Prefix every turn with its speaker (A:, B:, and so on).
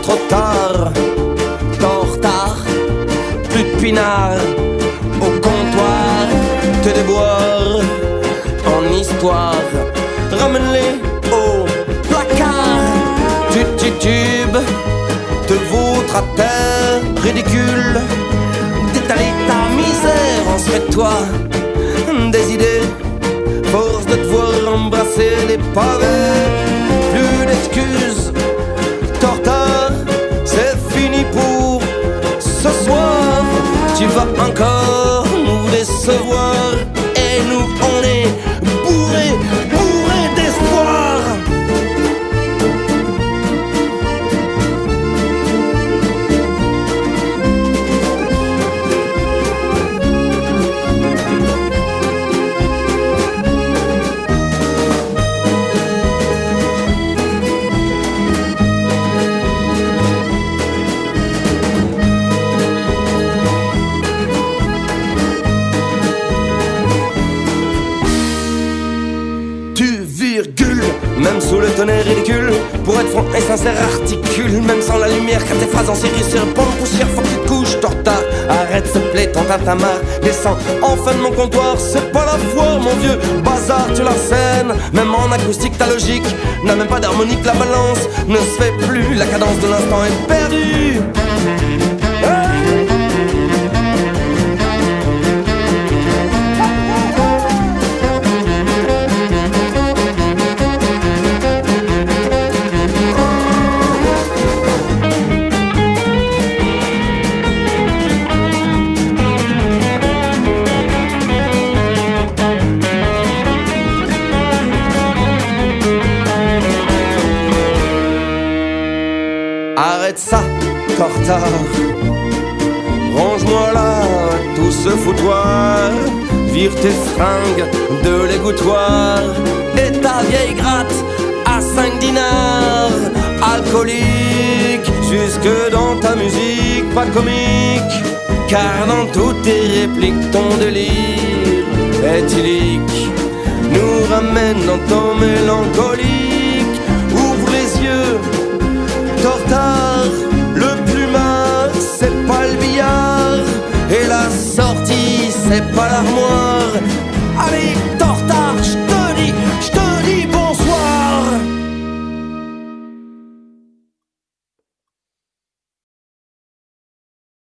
A: soir. Tortard, plus de pinard. Au comptoir, te déboire en histoire. Ramène-les au placard. Tu titubes, te vautre à terre, ridicule. D'étaler ta misère, en toi des idées. Force de te voir embrasser les pavés. Fini pour ce soir. Tu vas encore nous décevoir. Même sous le tonnerre ridicule. Pour être franc et sincère, articule, même sans la lumière. Car tes phrases en série sur de poussière, faut que tu couches. Arrête, s'il plaît, ton tintamarre. Descends enfin de mon comptoir, c'est pas la foi, mon vieux. Bazar, tu la. Même en acoustique, ta logique n'a même pas d'harmonique. La balance ne se fait plus, la cadence de l'instant est perdue. Ça, tortard. Range-moi là tout ce foutoir. Vire tes fringues de l'égouttoir. Et ta vieille gratte à 5 dinars. Alcoolique, jusque dans ta musique, pas comique. Car dans toutes tes répliques, ton délire éthylique nous ramène dans ton mélancolique. Ouvre les yeux, tortard, billard, le plumard, c'est pas le billard, et la sortie, c'est pas l'armoire. Allez,